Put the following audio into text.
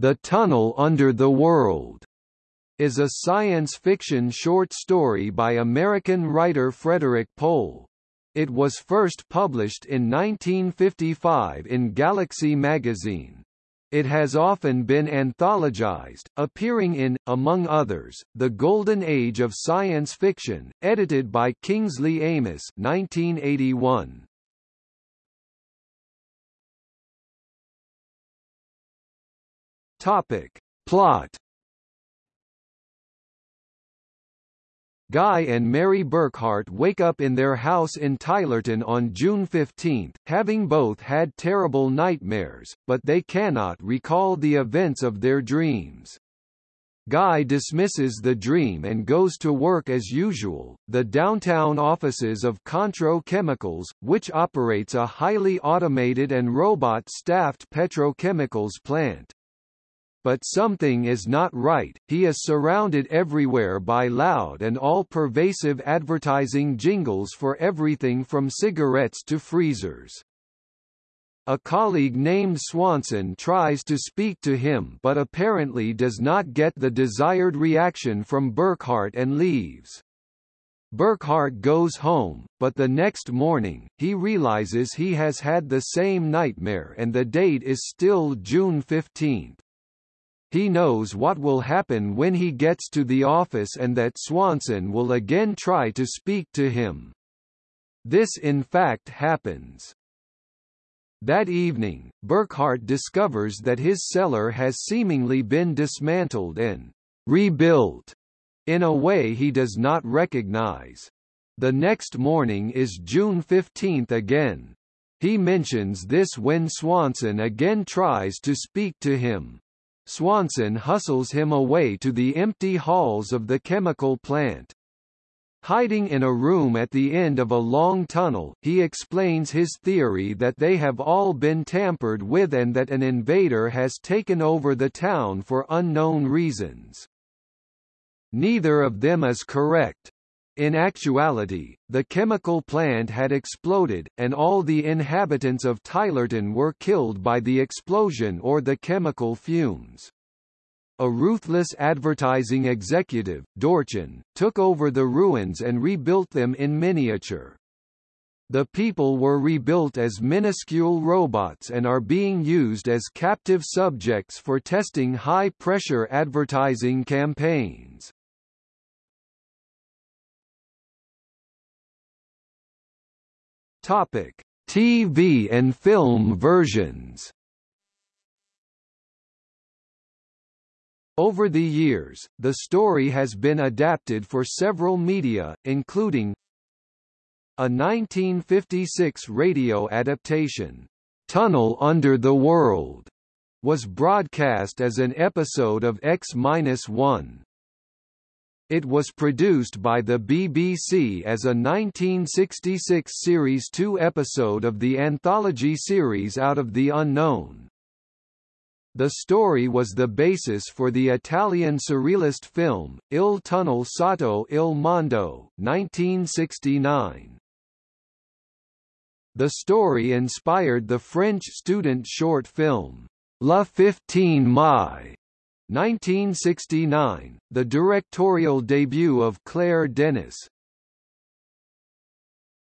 The Tunnel Under the World is a science fiction short story by American writer Frederik Pohl. It was first published in 1955 in Galaxy magazine. It has often been anthologized, appearing in, among others, The Golden Age of Science Fiction, edited by Kingsley Amis 1981. Topic. Plot Guy and Mary Burckhardt wake up in their house in Tylerton on June 15, having both had terrible nightmares, but they cannot recall the events of their dreams. Guy dismisses the dream and goes to work as usual, the downtown offices of Contro Chemicals, which operates a highly automated and robot-staffed petrochemicals plant but something is not right, he is surrounded everywhere by loud and all-pervasive advertising jingles for everything from cigarettes to freezers. A colleague named Swanson tries to speak to him but apparently does not get the desired reaction from Burckhardt and leaves. Burckhardt goes home, but the next morning, he realizes he has had the same nightmare and the date is still June 15. He knows what will happen when he gets to the office and that Swanson will again try to speak to him. This in fact happens. That evening, Burckhardt discovers that his cellar has seemingly been dismantled and rebuilt in a way he does not recognize. The next morning is June 15 again. He mentions this when Swanson again tries to speak to him. Swanson hustles him away to the empty halls of the chemical plant. Hiding in a room at the end of a long tunnel, he explains his theory that they have all been tampered with and that an invader has taken over the town for unknown reasons. Neither of them is correct. In actuality, the chemical plant had exploded, and all the inhabitants of Tylerton were killed by the explosion or the chemical fumes. A ruthless advertising executive, Dorchin, took over the ruins and rebuilt them in miniature. The people were rebuilt as minuscule robots and are being used as captive subjects for testing high-pressure advertising campaigns. Topic: TV and film versions. Over the years, the story has been adapted for several media, including a 1956 radio adaptation, Tunnel Under the World, was broadcast as an episode of X-1. It was produced by the BBC as a 1966 Series 2 episode of the anthology series Out of the Unknown. The story was the basis for the Italian surrealist film, Il tunnel sotto il mondo 1969. The story inspired the French student short film, La 15 Mai 1969, the directorial debut of Claire Denis.